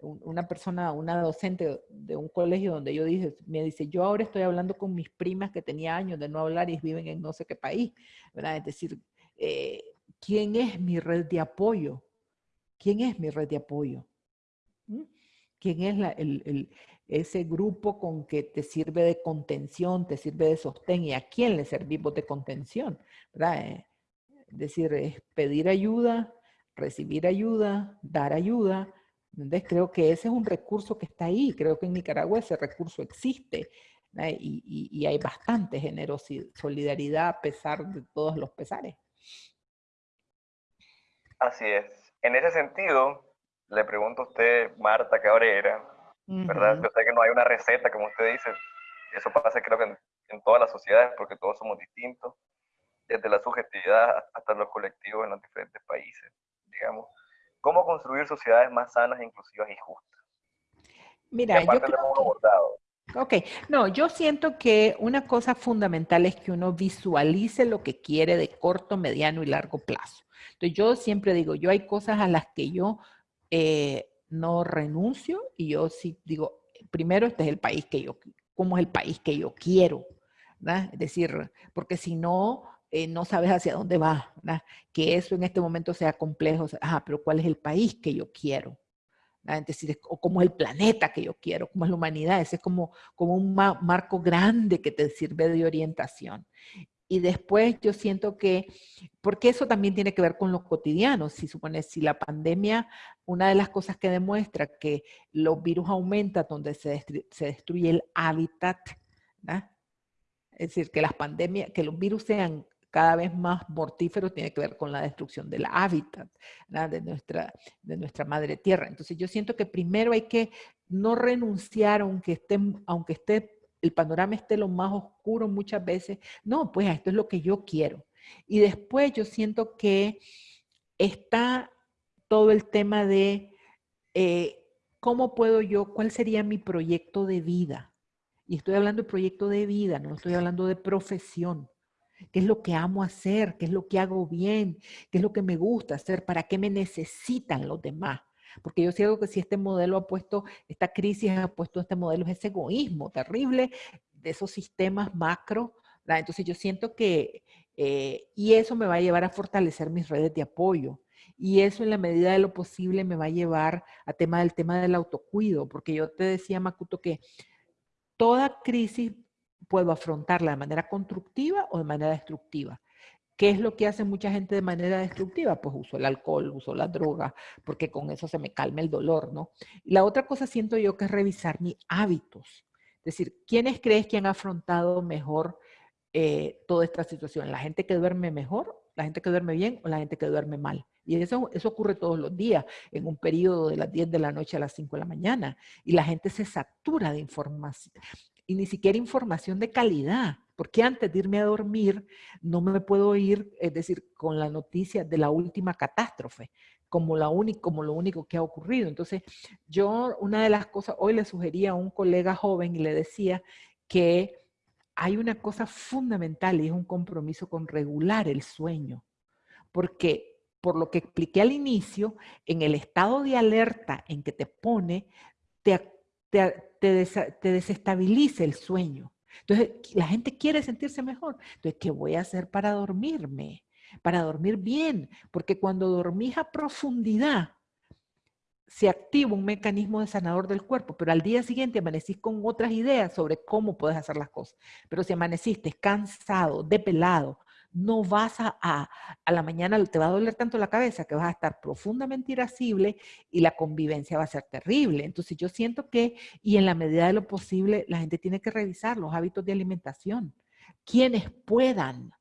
una persona, una docente de un colegio donde yo dije, me dice, yo ahora estoy hablando con mis primas que tenía años de no hablar y viven en no sé qué país, ¿verdad? Es decir, eh, ¿quién es mi red de apoyo? ¿Quién es mi red de apoyo? ¿Mm? ¿Quién es la, el, el, ese grupo con que te sirve de contención, te sirve de sostén y a quién le servimos de contención, ¿verdad? Eh, es decir, es pedir ayuda, recibir ayuda, dar ayuda. Entonces creo que ese es un recurso que está ahí, creo que en Nicaragua ese recurso existe y, y, hay bastante generosidad, solidaridad a pesar de todos los pesares. Así es. En ese sentido, le pregunto a usted, Marta Cabrera, ¿verdad? Yo sé que no hay una receta, como usted dice, eso pasa creo que en, todas las sociedades, porque todos somos distintos, desde la subjetividad hasta los colectivos en los diferentes países, digamos. ¿Cómo construir sociedades más sanas, inclusivas y justas? Mira, yo creo Ok, no, yo siento que una cosa fundamental es que uno visualice lo que quiere de corto, mediano y largo plazo. Entonces yo siempre digo, yo hay cosas a las que yo eh, no renuncio y yo sí digo, primero este es el país que yo, ¿cómo es el país que yo quiero? Es decir, porque si no, eh, no sabes hacia dónde vas, que eso en este momento sea complejo, ajá, pero ¿cuál es el país que yo quiero? Es decir, o cómo es el planeta que yo quiero, cómo es la humanidad, ese es como, como un marco grande que te sirve de orientación. Y después yo siento que, porque eso también tiene que ver con lo cotidiano, si supone, si la pandemia, una de las cosas que demuestra que los virus aumentan donde se, destruye, el hábitat, es decir, que las pandemias, que los virus sean cada vez más mortíferos tiene que ver con la destrucción del hábitat de, nuestra, de nuestra madre tierra. Entonces yo siento que primero hay que no renunciar aunque esté, aunque esté el panorama esté lo más oscuro muchas veces. No, pues esto es lo que yo quiero. Y después yo siento que está todo el tema de eh, cómo puedo yo, cuál sería mi proyecto de vida. Y estoy hablando de proyecto de vida, no estoy hablando de profesión. ¿Qué es lo que amo hacer? ¿Qué es lo que hago bien? ¿Qué es lo que me gusta hacer? ¿Para qué me necesitan los demás? Porque yo siento que si este modelo ha puesto, esta crisis ha puesto este modelo, es ese egoísmo terrible de esos sistemas macro. Entonces yo siento que, eh, y eso me va a llevar a fortalecer mis redes de apoyo. Y eso en la medida de lo posible me va a llevar a tema del tema del autocuido, porque yo te decía, Makuto, que toda crisis puedo afrontarla de manera constructiva o de manera destructiva. ¿Qué es lo que hace mucha gente de manera destructiva? Pues uso el alcohol, uso la droga, porque con eso se me calma el dolor, ¿no? Y la otra cosa siento yo que es revisar mis hábitos. Es decir, ¿quiénes crees que han afrontado mejor eh, toda esta situación? ¿La gente que duerme mejor, la gente que duerme bien o la gente que duerme mal? Y eso, eso ocurre todos los días, en un periodo de las 10 de la noche a las 5 de la mañana. Y la gente se satura de información. Y ni siquiera información de calidad porque antes de irme a dormir no me puedo ir, es decir, con la noticia de la última catástrofe, como, lo único que ha ocurrido. Entonces, yo una de las cosas, hoy le sugería a un colega joven y le decía que hay una cosa fundamental y es un compromiso con regular el sueño, porque por lo que expliqué al inicio, en el estado de alerta en que te pone, te, desestabiliza el sueño. Entonces, la gente quiere sentirse mejor. Entonces, ¿qué voy a hacer para dormirme? Para dormir bien. Porque cuando dormís a profundidad, se activa un mecanismo de sanador del cuerpo, pero al día siguiente amanecís con otras ideas sobre cómo puedes hacer las cosas. Pero si amaneciste cansado, depelado, no vas a, a, la mañana, te va a doler tanto la cabeza que vas a estar profundamente irascible y la convivencia va a ser terrible. Entonces yo siento que, y en la medida de lo posible, la gente tiene que revisar los hábitos de alimentación. Quienes puedan.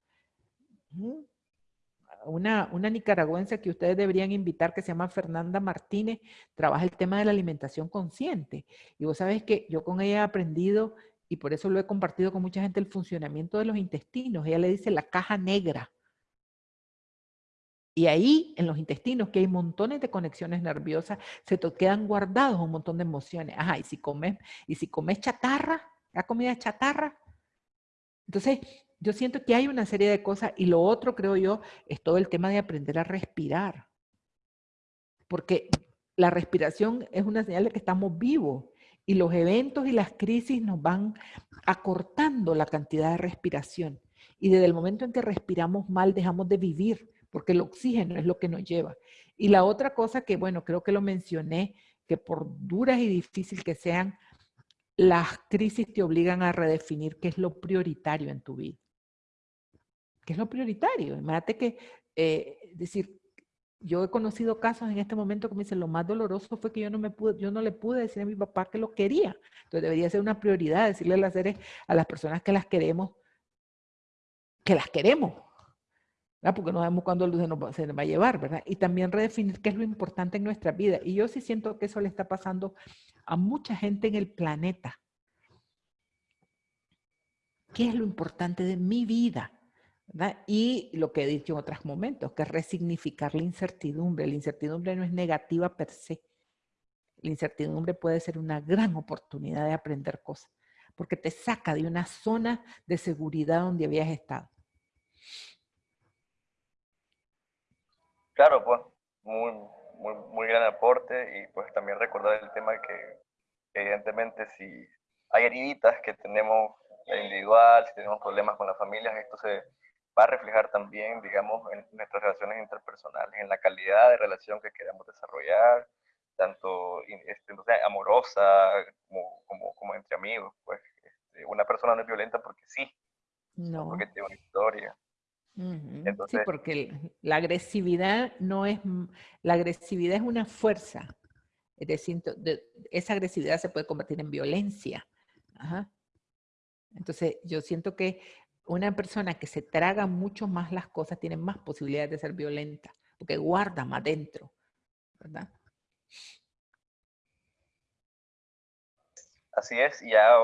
Una, una nicaragüense que ustedes deberían invitar, que se llama Fernanda Martínez, trabaja el tema de la alimentación consciente. Y vos sabes que yo con ella he aprendido y por eso lo he compartido con mucha gente, el funcionamiento de los intestinos. Ella le dice la caja negra. Y ahí, en los intestinos, que hay montones de conexiones nerviosas, se quedan guardados un montón de emociones. Ajá, y si comes, y si comes chatarra, la comida chatarra. Entonces, yo siento que hay una serie de cosas. Y lo otro, creo yo, es todo el tema de aprender a respirar. Porque la respiración es una señal de que estamos vivos. Y los eventos y las crisis nos van acortando la cantidad de respiración. Y desde el momento en que respiramos mal, dejamos de vivir, porque el oxígeno es lo que nos lleva. Y la otra cosa que, bueno, creo que lo mencioné, que por duras y difíciles que sean, las crisis te obligan a redefinir qué es lo prioritario en tu vida. ¿Qué es lo prioritario? Imagínate que, eh, decir, yo he conocido casos en este momento que me dicen, lo más doloroso fue que yo no, me pude, yo no le pude decir a mi papá que lo quería. Entonces debería ser una prioridad decirle las, seres, a las personas que las queremos, que las queremos. Porque no sabemos cuándo se nos, se nos va a llevar, ¿verdad? Y también redefinir qué es lo importante en nuestra vida. Y yo sí siento que eso le está pasando a mucha gente en el planeta. ¿Qué es lo importante de mi vida? Y lo que he dicho en otros momentos, que es resignificar la incertidumbre. La incertidumbre no es negativa per se. La incertidumbre puede ser una gran oportunidad de aprender cosas, porque te saca de una zona de seguridad donde habías estado. Claro, pues, muy, muy, muy gran aporte y pues también recordar el tema que evidentemente si hay heridas que tenemos individual, si tenemos problemas con las familias, esto se va a reflejar también, digamos, en nuestras relaciones interpersonales, en la calidad de relación que queremos desarrollar, tanto este, amorosa como, como, como, entre amigos. Pues este, una persona no es violenta porque sí, no. porque tiene una historia. sí, porque la agresividad no es, la agresividad es una fuerza. Es decir, esa agresividad se puede convertir en violencia. Entonces, yo siento que una persona que se traga mucho más las cosas tiene más posibilidades de ser violenta, porque guarda más dentro, ¿verdad? Así es, y ya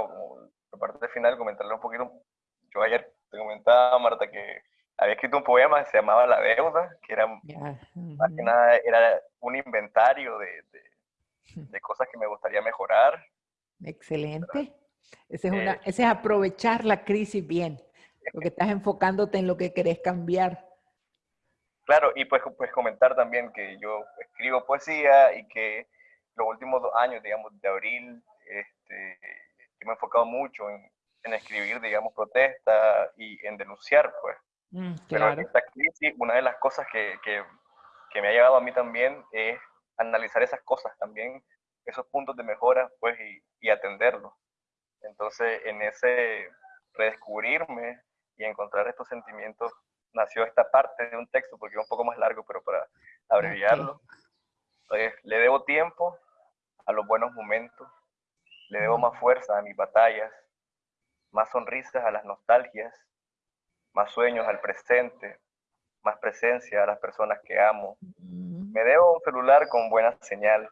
por parte final comentarle un poquito, yo ayer te comentaba, Marta, que había escrito un poema que se llamaba La Deuda, que era más que nada era un inventario de, de, cosas que me gustaría mejorar. Excelente. Ese es, una, eh, ese es aprovechar la crisis bien. Porque estás enfocándote en lo que querés cambiar. Claro, y pues, pues comentar también que yo escribo poesía y que los últimos dos años, digamos, de abril, este, me he enfocado mucho en, en escribir, digamos, protesta y en denunciar, pues. Mm, Pero en esta crisis, una de las cosas que, que, que, me ha llevado a mí también es analizar esas cosas también, esos puntos de mejora, pues, y, y atenderlos. Entonces, en ese redescubrirme, y encontrar estos sentimientos nació esta parte de un texto, porque es un poco más largo, pero para abreviarlo. le debo tiempo a los buenos momentos, le debo más fuerza a mis batallas, más sonrisas a las nostalgias, más sueños al presente, más presencia a las personas que amo. Me debo un celular con buena señal,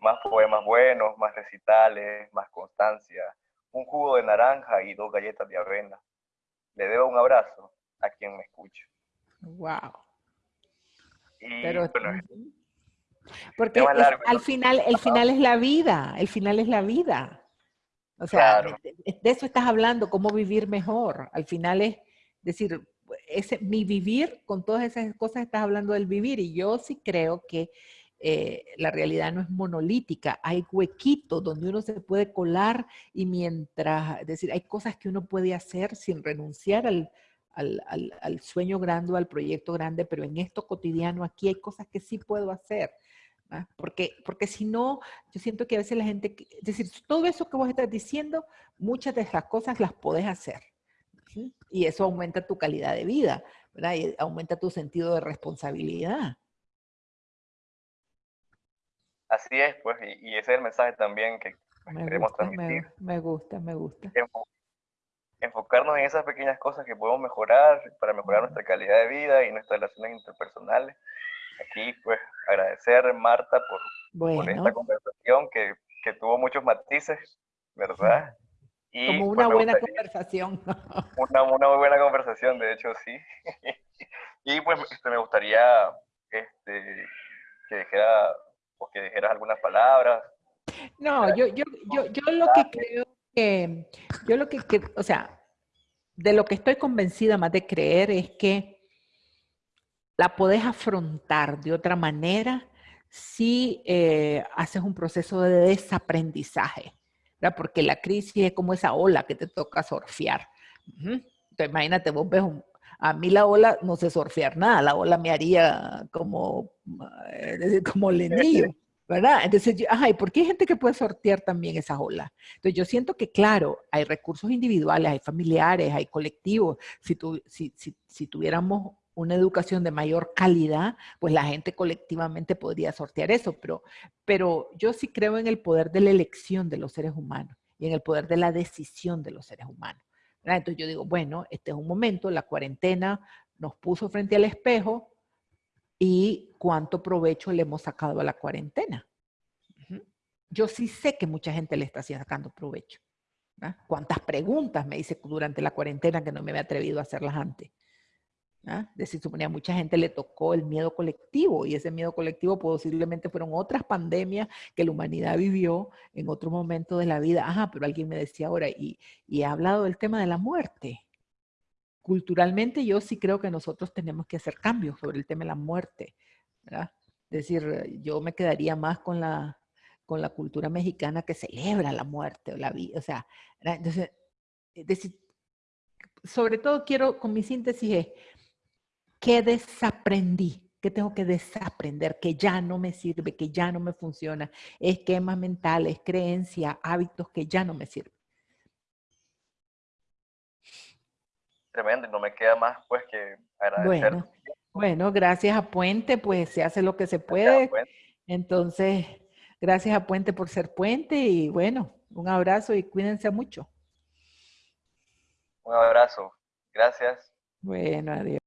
más poemas buenos, más recitales, más constancia, un jugo de naranja y dos galletas de avena le debo un abrazo a quien me escucha. Wow. Pero, porque al final, el final es la vida, el final es la vida. O sea, de, eso estás hablando, cómo vivir mejor. Al final es decir, ese, mi vivir, con todas esas cosas estás hablando del vivir y yo sí creo que eh, la realidad no es monolítica, hay huequitos donde uno se puede colar y mientras, es decir, hay cosas que uno puede hacer sin renunciar al, al, al, sueño grande o al proyecto grande, pero en esto cotidiano aquí hay cosas que sí puedo hacer. Porque, porque si no, yo siento que a veces la gente, es decir, todo eso que vos estás diciendo, muchas de esas cosas las podés hacer. Y eso aumenta tu calidad de vida, ¿verdad? Y aumenta tu sentido de responsabilidad. Así es, pues, y, ese es el mensaje también que queremos transmitir. Me, gusta, me gusta. Enfocarnos en esas pequeñas cosas que podemos mejorar para mejorar nuestra calidad de vida y nuestras relaciones interpersonales. Aquí, pues, agradecer, Marta, por, esta conversación que, que, tuvo muchos matices, ¿verdad? Y, Como pues, una buena conversación. Una, una, muy buena conversación, de hecho, sí. y pues este, me gustaría este, que dijera o que dijeras algunas palabras. No, yo, yo, yo, yo lo que creo que, yo lo que, o sea, de lo que estoy convencida más de creer es que la podés afrontar de otra manera si eh, haces un proceso de desaprendizaje, ¿verdad? porque la crisis es como esa ola que te toca surfear. Entonces, imagínate, vos ves un, a mí la ola no sé surfear nada, la ola me haría como, eh, como lenillo, ¿verdad? Entonces, ay, ¿por qué hay gente que puede sortear también esa ola? Entonces, yo siento que, claro, hay recursos individuales, hay familiares, hay colectivos. Si, tu, si, si, si tuviéramos una educación de mayor calidad, pues la gente colectivamente podría sortear eso, pero, pero yo sí creo en el poder de la elección de los seres humanos y en el poder de la decisión de los seres humanos. Entonces yo digo, bueno, este es un momento, la cuarentena nos puso frente al espejo y cuánto provecho le hemos sacado a la cuarentena. Yo sí sé que mucha gente le está sacando provecho. ¿Cuántas preguntas me hice durante la cuarentena que no me había atrevido a hacerlas antes? ¿Ah? De si suponía mucha gente le tocó el miedo colectivo y ese miedo colectivo posiblemente fueron otras pandemias que la humanidad vivió en otro momento de la vida. Ajá, pero alguien me decía ahora, y, y ha hablado del tema de la muerte. Culturalmente yo sí creo que nosotros tenemos que hacer cambios sobre el tema de la muerte. ¿verdad? Es decir, yo me quedaría más con la, con la cultura mexicana que celebra la muerte o la vida. O sea, entonces, decir, sobre todo quiero, con mi síntesis es, ¿Qué desaprendí? ¿Qué tengo que desaprender? Que ya no me sirve, que ya no me funciona. Esquemas mentales, creencias, hábitos que ya no me sirven. Tremendo, y no me queda más pues que agradecer. Bueno, bueno, gracias a Puente, pues se hace lo que se puede. Entonces, gracias a Puente por ser Puente y bueno, un abrazo y cuídense mucho. Un abrazo. Gracias. Bueno, adiós.